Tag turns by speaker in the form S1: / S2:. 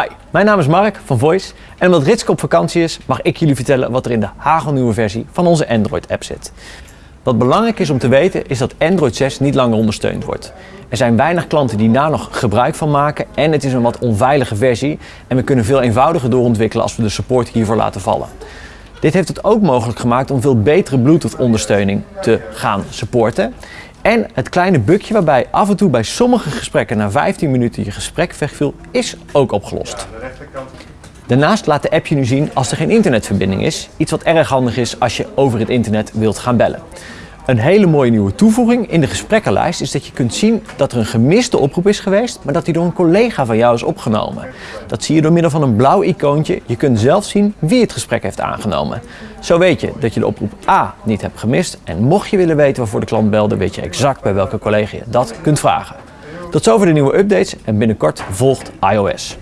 S1: Hi, mijn naam is Mark van Voice en omdat Ritske op vakantie is, mag ik jullie vertellen wat er in de hagelnieuwe versie van onze Android-app zit. Wat belangrijk is om te weten is dat Android 6 niet langer ondersteund wordt. Er zijn weinig klanten die daar nog gebruik van maken en het is een wat onveilige versie en we kunnen veel eenvoudiger doorontwikkelen als we de support hiervoor laten vallen. Dit heeft het ook mogelijk gemaakt om veel betere Bluetooth ondersteuning te gaan supporten. En het kleine bugje waarbij af en toe bij sommige gesprekken na 15 minuten je gesprek wegviel, is ook opgelost. Daarnaast laat de app je nu zien als er geen internetverbinding is. Iets wat erg handig is als je over het internet wilt gaan bellen. Een hele mooie nieuwe toevoeging in de gesprekkenlijst is dat je kunt zien dat er een gemiste oproep is geweest, maar dat die door een collega van jou is opgenomen. Dat zie je door middel van een blauw icoontje. Je kunt zelf zien wie het gesprek heeft aangenomen. Zo weet je dat je de oproep A niet hebt gemist en mocht je willen weten waarvoor de klant belde, weet je exact bij welke collega je dat kunt vragen. Tot zover de nieuwe updates en binnenkort volgt iOS.